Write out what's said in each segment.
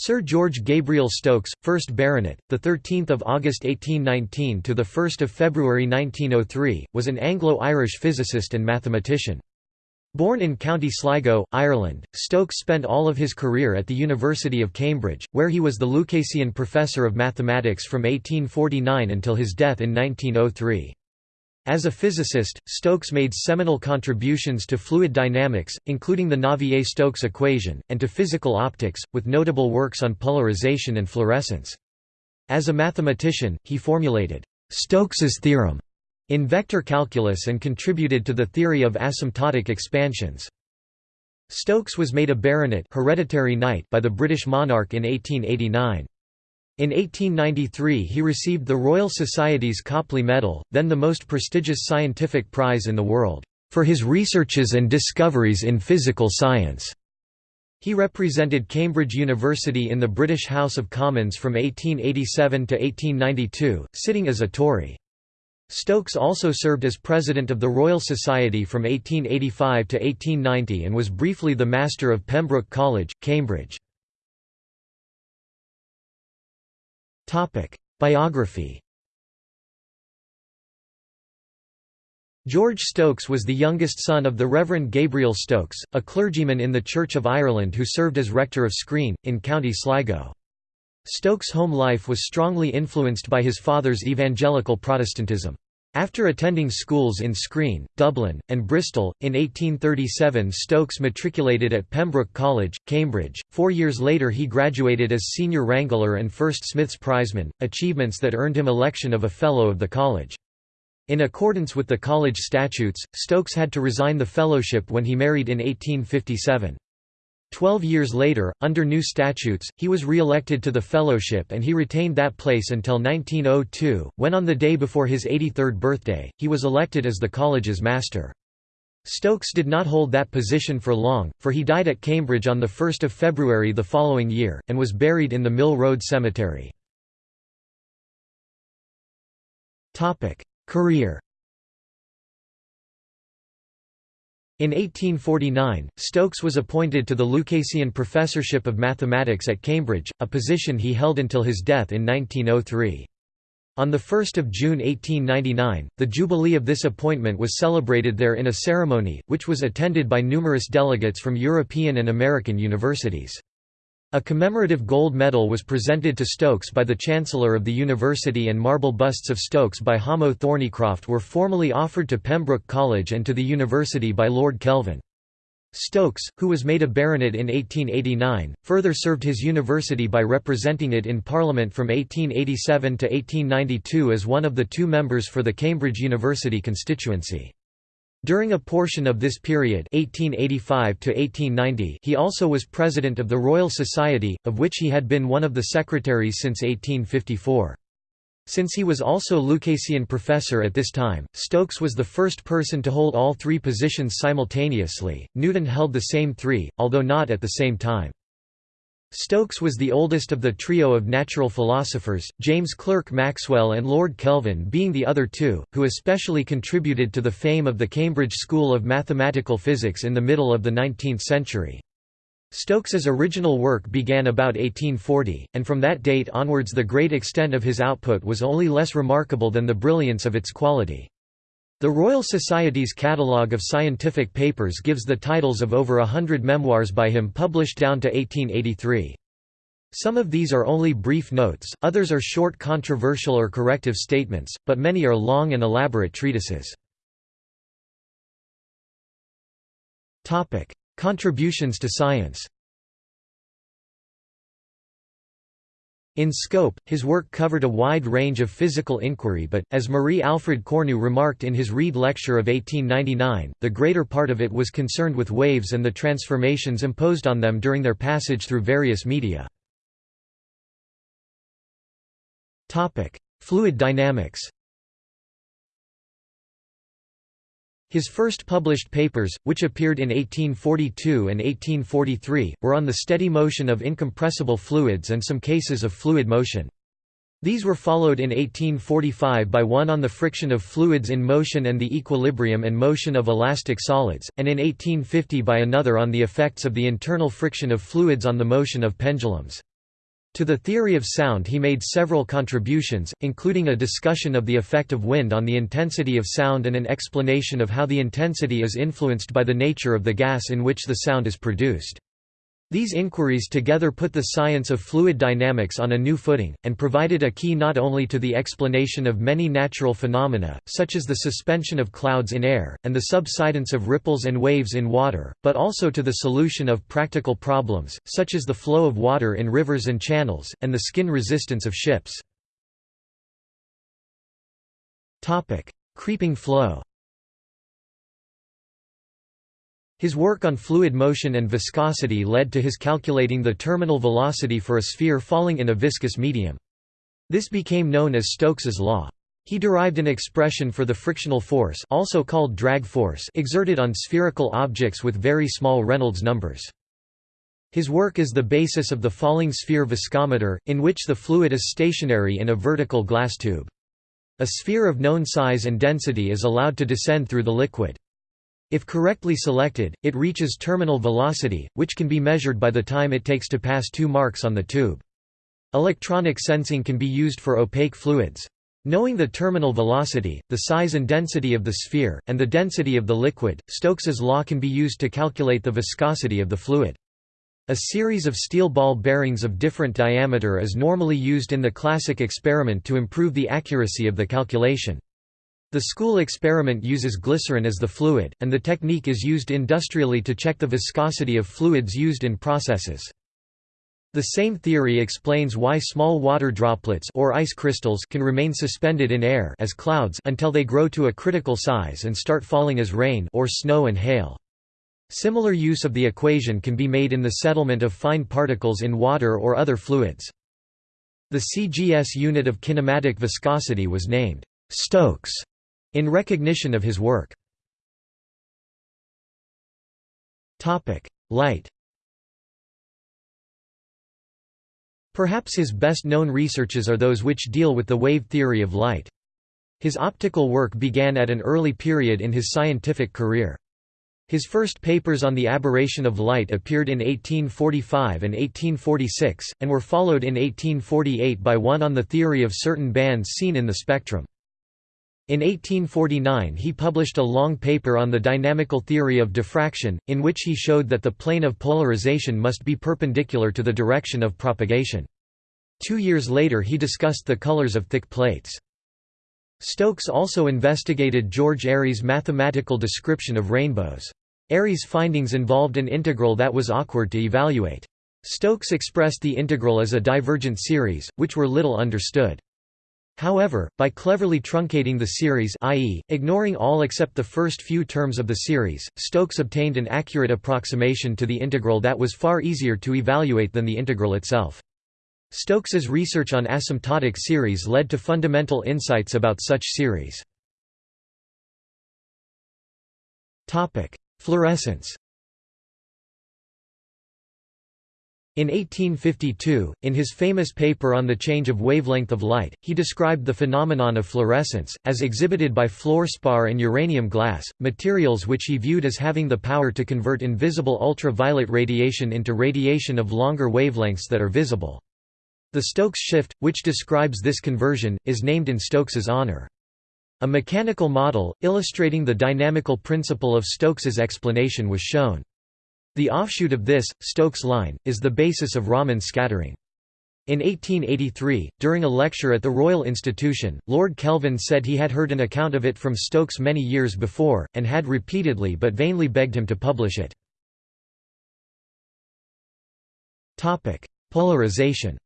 Sir George Gabriel Stokes, 1st Baronet, the 13th of August 1819 to the 1st of February 1903, was an Anglo-Irish physicist and mathematician. Born in County Sligo, Ireland, Stokes spent all of his career at the University of Cambridge, where he was the Lucasian Professor of Mathematics from 1849 until his death in 1903. As a physicist, Stokes made seminal contributions to fluid dynamics, including the Navier-Stokes equation, and to physical optics, with notable works on polarization and fluorescence. As a mathematician, he formulated Stokes's theorem in vector calculus and contributed to the theory of asymptotic expansions. Stokes was made a baronet hereditary knight by the British monarch in 1889. In 1893 he received the Royal Society's Copley Medal, then the most prestigious scientific prize in the world, for his researches and discoveries in physical science. He represented Cambridge University in the British House of Commons from 1887 to 1892, sitting as a Tory. Stokes also served as president of the Royal Society from 1885 to 1890 and was briefly the Master of Pembroke College, Cambridge. Biography George Stokes was the youngest son of the Reverend Gabriel Stokes, a clergyman in the Church of Ireland who served as rector of Skreen, in County Sligo. Stokes' home life was strongly influenced by his father's evangelical Protestantism. After attending schools in Skreen, Dublin, and Bristol, in 1837 Stokes matriculated at Pembroke College, Cambridge. Four years later he graduated as Senior Wrangler and First Smith's Prizeman, achievements that earned him election of a Fellow of the College. In accordance with the college statutes, Stokes had to resign the fellowship when he married in 1857. Twelve years later, under new statutes, he was re-elected to the fellowship and he retained that place until 1902, when on the day before his 83rd birthday, he was elected as the college's master. Stokes did not hold that position for long, for he died at Cambridge on 1 February the following year, and was buried in the Mill Road Cemetery. Career In 1849, Stokes was appointed to the Lucasian Professorship of Mathematics at Cambridge, a position he held until his death in 1903. On 1 June 1899, the jubilee of this appointment was celebrated there in a ceremony, which was attended by numerous delegates from European and American universities. A commemorative gold medal was presented to Stokes by the Chancellor of the University and marble busts of Stokes by Hamo Thornycroft were formally offered to Pembroke College and to the University by Lord Kelvin. Stokes, who was made a baronet in 1889, further served his university by representing it in Parliament from 1887 to 1892 as one of the two members for the Cambridge University constituency. During a portion of this period 1885 he also was president of the Royal Society, of which he had been one of the secretaries since 1854. Since he was also Lucasian professor at this time, Stokes was the first person to hold all three positions simultaneously. Newton held the same three, although not at the same time. Stokes was the oldest of the trio of natural philosophers, James Clerk Maxwell and Lord Kelvin being the other two, who especially contributed to the fame of the Cambridge School of Mathematical Physics in the middle of the 19th century. Stokes's original work began about 1840, and from that date onwards the great extent of his output was only less remarkable than the brilliance of its quality. The Royal Society's catalogue of scientific papers gives the titles of over a hundred memoirs by him published down to 1883. Some of these are only brief notes, others are short controversial or corrective statements, but many are long and elaborate treatises. Contributions to science In scope, his work covered a wide range of physical inquiry but, as Marie-Alfred Cornu remarked in his Rede Lecture of 1899, the greater part of it was concerned with waves and the transformations imposed on them during their passage through various media. Fluid dynamics His first published papers, which appeared in 1842 and 1843, were on the steady motion of incompressible fluids and some cases of fluid motion. These were followed in 1845 by one on the friction of fluids in motion and the equilibrium and motion of elastic solids, and in 1850 by another on the effects of the internal friction of fluids on the motion of pendulums. To the theory of sound he made several contributions, including a discussion of the effect of wind on the intensity of sound and an explanation of how the intensity is influenced by the nature of the gas in which the sound is produced. These inquiries together put the science of fluid dynamics on a new footing, and provided a key not only to the explanation of many natural phenomena, such as the suspension of clouds in air, and the subsidence of ripples and waves in water, but also to the solution of practical problems, such as the flow of water in rivers and channels, and the skin resistance of ships. Creeping flow His work on fluid motion and viscosity led to his calculating the terminal velocity for a sphere falling in a viscous medium. This became known as Stokes's law. He derived an expression for the frictional force also called drag force exerted on spherical objects with very small Reynolds numbers. His work is the basis of the falling sphere viscometer, in which the fluid is stationary in a vertical glass tube. A sphere of known size and density is allowed to descend through the liquid. If correctly selected, it reaches terminal velocity, which can be measured by the time it takes to pass two marks on the tube. Electronic sensing can be used for opaque fluids. Knowing the terminal velocity, the size and density of the sphere, and the density of the liquid, Stokes's law can be used to calculate the viscosity of the fluid. A series of steel ball bearings of different diameter is normally used in the classic experiment to improve the accuracy of the calculation. The school experiment uses glycerin as the fluid, and the technique is used industrially to check the viscosity of fluids used in processes. The same theory explains why small water droplets or ice crystals can remain suspended in air as clouds until they grow to a critical size and start falling as rain or snow and hail. Similar use of the equation can be made in the settlement of fine particles in water or other fluids. The CGS unit of kinematic viscosity was named Stokes in recognition of his work. Light Perhaps his best-known researches are those which deal with the wave theory of light. His optical work began at an early period in his scientific career. His first papers on the aberration of light appeared in 1845 and 1846, and were followed in 1848 by one on the theory of certain bands seen in the spectrum. In 1849 he published a long paper on the dynamical theory of diffraction, in which he showed that the plane of polarization must be perpendicular to the direction of propagation. Two years later he discussed the colors of thick plates. Stokes also investigated George Airy's mathematical description of rainbows. Airy's findings involved an integral that was awkward to evaluate. Stokes expressed the integral as a divergent series, which were little understood. However, by cleverly truncating the series i.e., ignoring all except the first few terms of the series, Stokes obtained an accurate approximation to the integral that was far easier to evaluate than the integral itself. Stokes's research on asymptotic series led to fundamental insights about such series. Fluorescence In 1852, in his famous paper on the change of wavelength of light, he described the phenomenon of fluorescence, as exhibited by fluorspar and uranium glass, materials which he viewed as having the power to convert invisible ultraviolet radiation into radiation of longer wavelengths that are visible. The Stokes shift, which describes this conversion, is named in Stokes's honor. A mechanical model, illustrating the dynamical principle of Stokes's explanation was shown. The offshoot of this, Stokes line, is the basis of Raman scattering. In 1883, during a lecture at the Royal Institution, Lord Kelvin said he had heard an account of it from Stokes many years before, and had repeatedly but vainly begged him to publish it. Polarization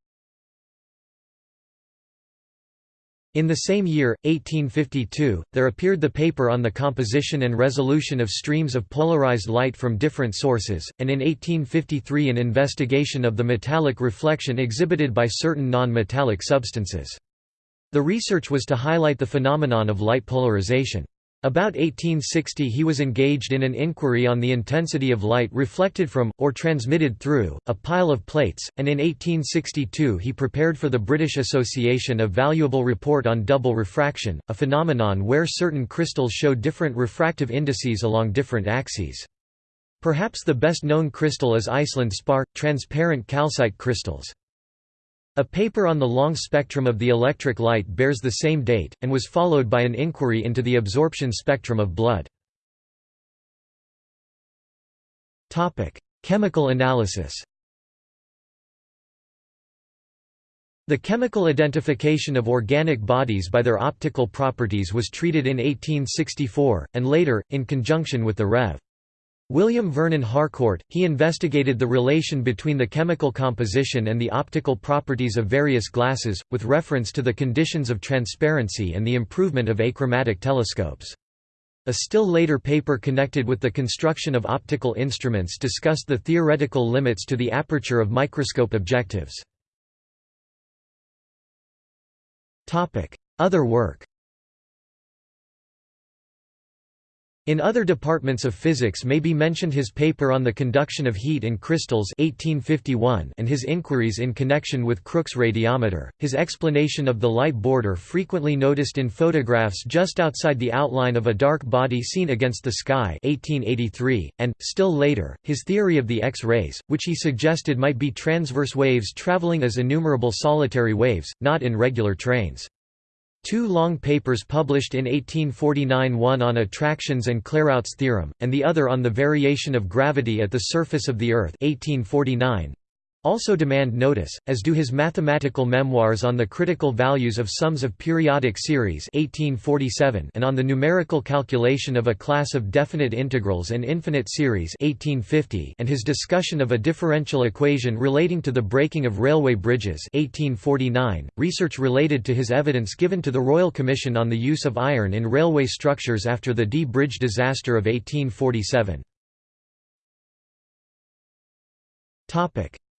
In the same year, 1852, there appeared the paper on the composition and resolution of streams of polarized light from different sources, and in 1853 an investigation of the metallic reflection exhibited by certain non-metallic substances. The research was to highlight the phenomenon of light polarization. About 1860 he was engaged in an inquiry on the intensity of light reflected from, or transmitted through, a pile of plates, and in 1862 he prepared for the British Association a valuable report on double refraction, a phenomenon where certain crystals show different refractive indices along different axes. Perhaps the best known crystal is Iceland spar, transparent calcite crystals. A paper on the long spectrum of the electric light bears the same date, and was followed by an inquiry into the absorption spectrum of blood. Chemical analysis The chemical identification of organic bodies by their optical properties was treated in 1864, and later, in conjunction with the Rev. William Vernon Harcourt, he investigated the relation between the chemical composition and the optical properties of various glasses, with reference to the conditions of transparency and the improvement of achromatic telescopes. A still later paper connected with the construction of optical instruments discussed the theoretical limits to the aperture of microscope objectives. Other work In other departments of physics may be mentioned his paper on the conduction of heat in crystals 1851 and his inquiries in connection with Crookes radiometer, his explanation of the light border frequently noticed in photographs just outside the outline of a dark body seen against the sky 1883, and, still later, his theory of the X-rays, which he suggested might be transverse waves traveling as innumerable solitary waves, not in regular trains. Two long papers published in 1849 one on attractions and Clairaut's theorem, and the other on the variation of gravity at the surface of the Earth 1849, also demand notice, as do his mathematical memoirs on the critical values of sums of periodic series 1847 and on the numerical calculation of a class of definite integrals and infinite series 1850 and his discussion of a differential equation relating to the breaking of railway bridges 1849. .Research related to his evidence given to the Royal Commission on the use of iron in railway structures after the Dee Bridge disaster of 1847.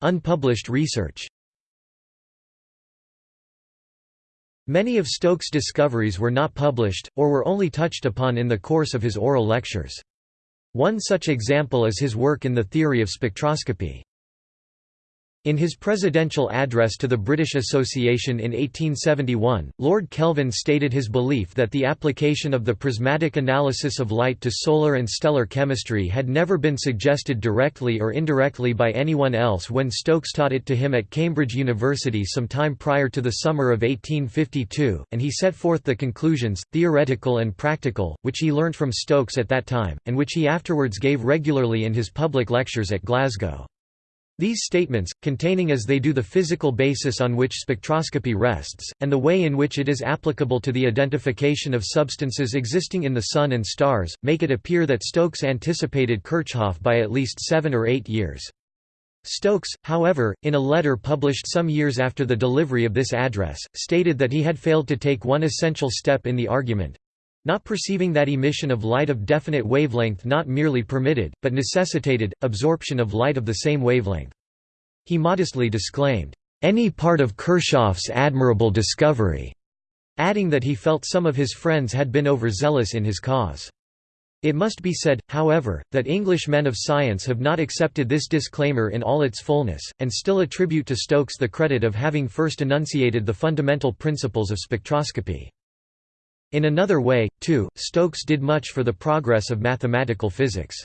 Unpublished research Many of Stokes' discoveries were not published, or were only touched upon in the course of his oral lectures. One such example is his work in the theory of spectroscopy. In his presidential address to the British Association in 1871, Lord Kelvin stated his belief that the application of the prismatic analysis of light to solar and stellar chemistry had never been suggested directly or indirectly by anyone else when Stokes taught it to him at Cambridge University some time prior to the summer of 1852, and he set forth the conclusions, theoretical and practical, which he learnt from Stokes at that time, and which he afterwards gave regularly in his public lectures at Glasgow. These statements, containing as they do the physical basis on which spectroscopy rests, and the way in which it is applicable to the identification of substances existing in the Sun and stars, make it appear that Stokes anticipated Kirchhoff by at least seven or eight years. Stokes, however, in a letter published some years after the delivery of this address, stated that he had failed to take one essential step in the argument, not perceiving that emission of light of definite wavelength not merely permitted, but necessitated, absorption of light of the same wavelength. He modestly disclaimed, "...any part of Kirchhoff's admirable discovery", adding that he felt some of his friends had been overzealous in his cause. It must be said, however, that English men of science have not accepted this disclaimer in all its fullness, and still attribute to Stokes the credit of having first enunciated the fundamental principles of spectroscopy. In another way, too, Stokes did much for the progress of mathematical physics.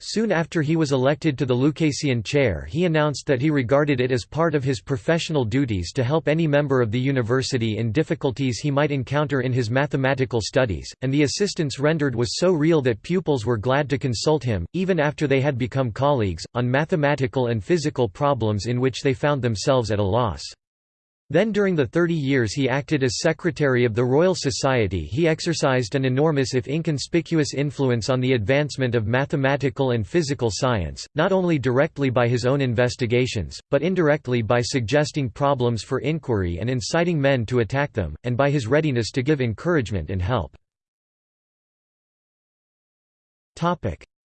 Soon after he was elected to the Lucasian chair he announced that he regarded it as part of his professional duties to help any member of the university in difficulties he might encounter in his mathematical studies, and the assistance rendered was so real that pupils were glad to consult him, even after they had become colleagues, on mathematical and physical problems in which they found themselves at a loss. Then during the 30 years he acted as Secretary of the Royal Society he exercised an enormous if inconspicuous influence on the advancement of mathematical and physical science, not only directly by his own investigations, but indirectly by suggesting problems for inquiry and inciting men to attack them, and by his readiness to give encouragement and help.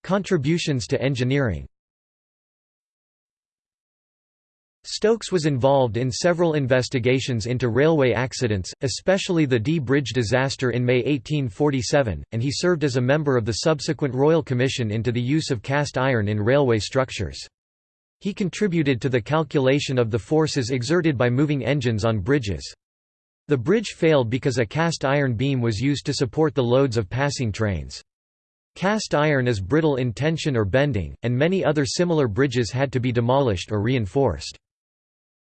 Contributions to engineering Stokes was involved in several investigations into railway accidents, especially the Dee Bridge disaster in May 1847, and he served as a member of the subsequent Royal Commission into the use of cast iron in railway structures. He contributed to the calculation of the forces exerted by moving engines on bridges. The bridge failed because a cast iron beam was used to support the loads of passing trains. Cast iron is brittle in tension or bending, and many other similar bridges had to be demolished or reinforced.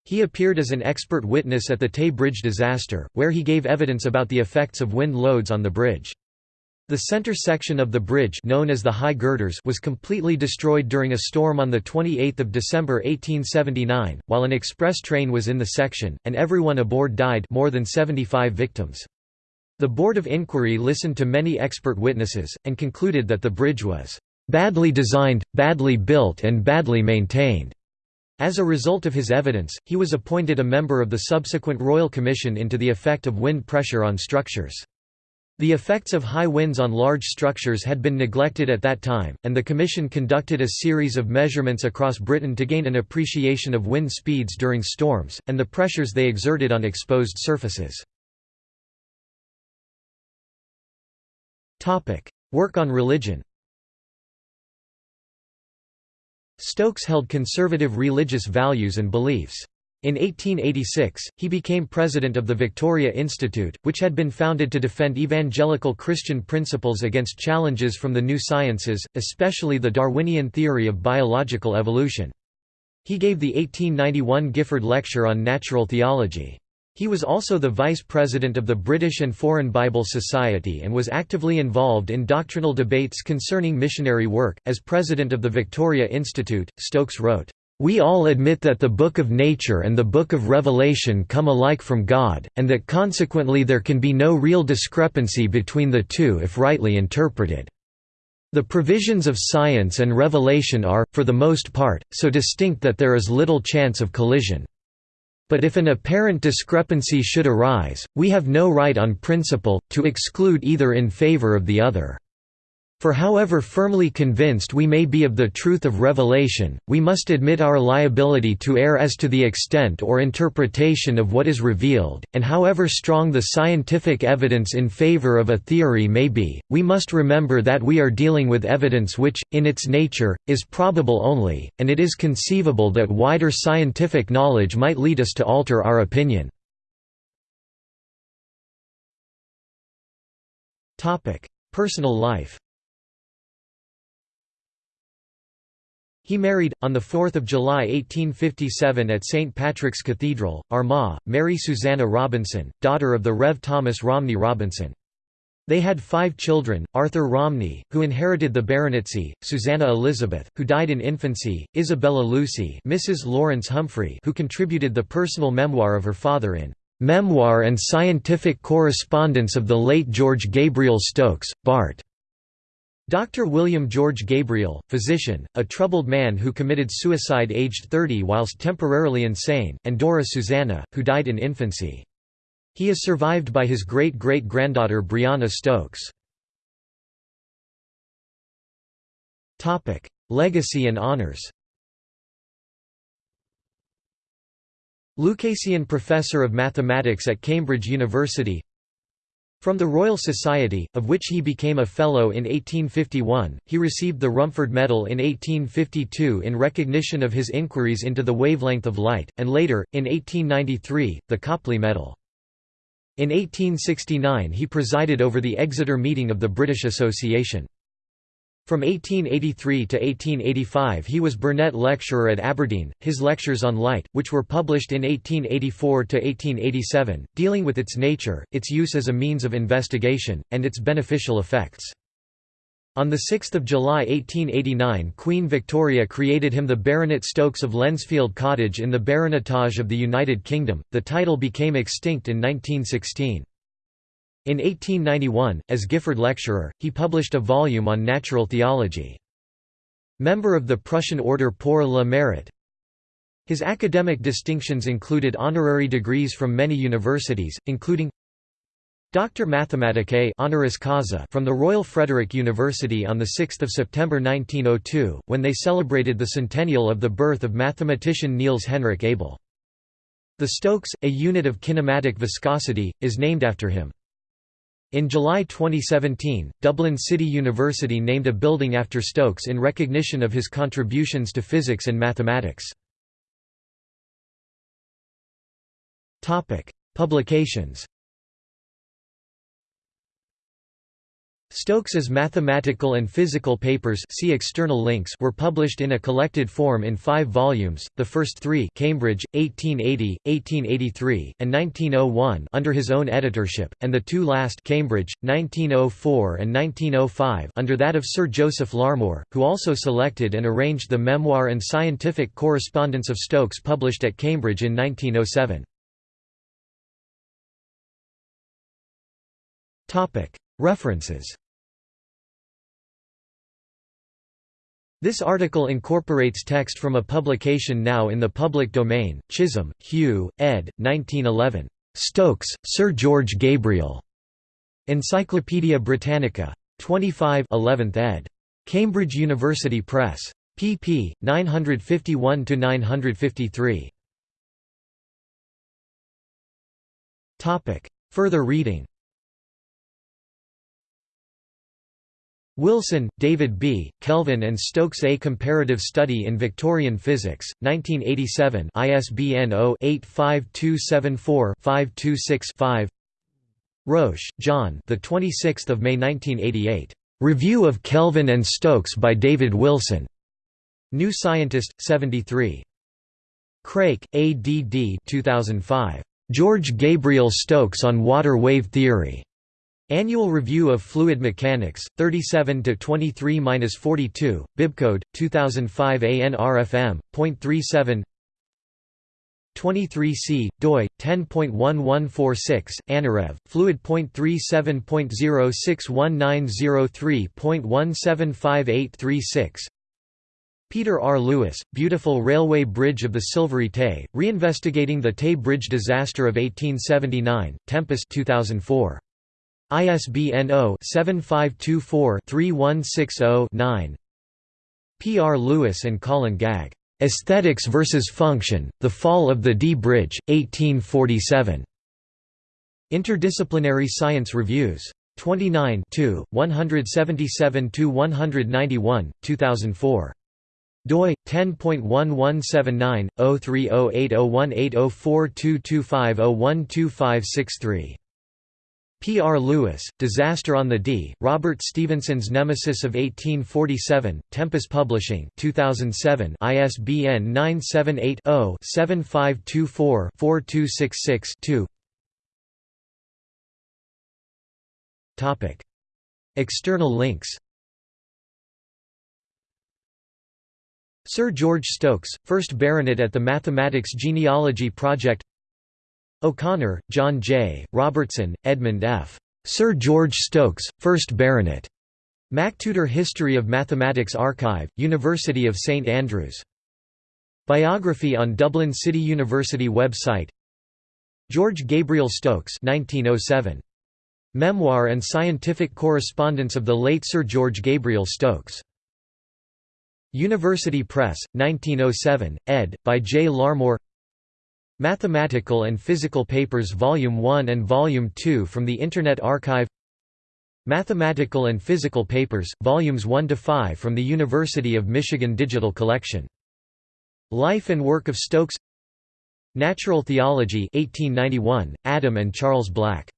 He appeared as an expert witness at the Tay Bridge disaster, where he gave evidence about the effects of wind loads on the bridge. The center section of the bridge known as the High Girders was completely destroyed during a storm on 28 December 1879, while an express train was in the section, and everyone aboard died more than 75 victims. The Board of Inquiry listened to many expert witnesses, and concluded that the bridge was "...badly designed, badly built and badly maintained." As a result of his evidence, he was appointed a member of the subsequent Royal Commission into the effect of wind pressure on structures. The effects of high winds on large structures had been neglected at that time, and the Commission conducted a series of measurements across Britain to gain an appreciation of wind speeds during storms, and the pressures they exerted on exposed surfaces. Work on religion Stokes held conservative religious values and beliefs. In 1886, he became president of the Victoria Institute, which had been founded to defend evangelical Christian principles against challenges from the new sciences, especially the Darwinian theory of biological evolution. He gave the 1891 Gifford Lecture on Natural Theology. He was also the vice president of the British and Foreign Bible Society and was actively involved in doctrinal debates concerning missionary work. As president of the Victoria Institute, Stokes wrote, we all admit that the Book of Nature and the Book of Revelation come alike from God, and that consequently there can be no real discrepancy between the two if rightly interpreted. The provisions of science and revelation are, for the most part, so distinct that there is little chance of collision. But if an apparent discrepancy should arise, we have no right on principle, to exclude either in favor of the other. For however firmly convinced we may be of the truth of revelation, we must admit our liability to err as to the extent or interpretation of what is revealed, and however strong the scientific evidence in favor of a theory may be, we must remember that we are dealing with evidence which, in its nature, is probable only, and it is conceivable that wider scientific knowledge might lead us to alter our opinion. Personal life He married, on 4 July 1857 at St. Patrick's Cathedral, Armagh, Mary Susanna Robinson, daughter of the Rev. Thomas Romney Robinson. They had five children, Arthur Romney, who inherited the baronetcy, Susanna Elizabeth, who died in infancy, Isabella Lucy Mrs. Lawrence Humphrey who contributed the personal memoir of her father in "'Memoir and Scientific Correspondence of the Late George Gabriel Stokes, Bart' Dr. William George Gabriel, physician, a troubled man who committed suicide aged 30 whilst temporarily insane, and Dora Susanna, who died in infancy. He is survived by his great-great-granddaughter Brianna Stokes. Legacy and honors Lucasian Professor of Mathematics at Cambridge University from the Royal Society, of which he became a Fellow in 1851, he received the Rumford Medal in 1852 in recognition of his inquiries into the wavelength of light, and later, in 1893, the Copley Medal. In 1869 he presided over the Exeter meeting of the British Association. From 1883 to 1885 he was Burnet Lecturer at Aberdeen, his Lectures on Light, which were published in 1884 to 1887, dealing with its nature, its use as a means of investigation, and its beneficial effects. On 6 July 1889 Queen Victoria created him the Baronet Stokes of Lensfield Cottage in the Baronetage of the United Kingdom, the title became extinct in 1916. In 1891, as Gifford Lecturer, he published a volume on natural theology. Member of the Prussian Order pour le Mérite. His academic distinctions included honorary degrees from many universities, including Doctor Mathematicae honoris causa from the Royal Frederick University on 6 September 1902, when they celebrated the centennial of the birth of mathematician Niels Henrik Abel. The Stokes, a unit of kinematic viscosity, is named after him. In July 2017, Dublin City University named a building after Stokes in recognition of his contributions to physics and mathematics. Publications Stokes's mathematical and physical papers see external links were published in a collected form in five volumes, the first three Cambridge, 1880, 1883, and 1901 under his own editorship, and the two last Cambridge, 1904 and 1905 under that of Sir Joseph Larmor, who also selected and arranged the memoir and scientific correspondence of Stokes published at Cambridge in 1907. References This article incorporates text from a publication now in the public domain, Chisholm, Hugh, ed. 1911. Stokes, Sir George Gabriel. Encyclopædia Britannica. 25 11th ed. Cambridge University Press. pp. 951–953. Further reading Wilson, David B., Kelvin and Stokes A Comparative Study in Victorian Physics, 1987 ISBN 0-85274-526-5 Roche, John the 26th of May 1988. Review of Kelvin and Stokes by David Wilson. New Scientist, 73. Craik, A. D. D. 2005. George Gabriel Stokes on Water Wave Theory. Annual Review of Fluid Mechanics, 37 to 23-42, Bibcode 2005 ANRFM, .37 23C, doi 10.1146, annurev, fluid.370619031758836. Peter R. Lewis, Beautiful Railway Bridge of the Silvery Tay, Reinvestigating the Tay Bridge Disaster of 1879, Tempus 2004. ISBN 0-7524-3160-9 P. R. Lewis and Colin Gagg. "'Aesthetics versus Function, The Fall of the Dee Bridge, 1847". Interdisciplinary Science Reviews. 29 177–191, 2004. doi 10.1179 0308018042250125563 P. R. Lewis, Disaster on the Dee, Robert Stephenson's Nemesis of 1847, Tempus Publishing 2007 ISBN 978-0-7524-4266-2 External links Sir George Stokes, 1st Baronet at the Mathematics Genealogy Project O'Connor, John J., Robertson, Edmund F. Sir George Stokes, 1st Baronet. MacTutor History of Mathematics Archive, University of St Andrews. Biography on Dublin City University website George Gabriel Stokes 1907. Memoir and scientific correspondence of the late Sir George Gabriel Stokes. University Press, 1907, ed. by J. Larmor Mathematical and Physical Papers Volume 1 and Volume 2 from the Internet Archive Mathematical and Physical Papers, Volumes 1 to 5 from the University of Michigan Digital Collection. Life and Work of Stokes Natural Theology 1891, Adam and Charles Black.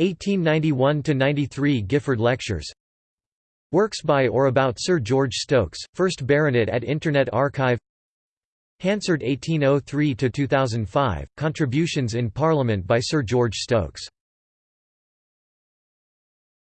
1891–93 Gifford Lectures Works by or about Sir George Stokes, 1st Baronet at Internet Archive Hansard 1803–2005, Contributions in Parliament by Sir George Stokes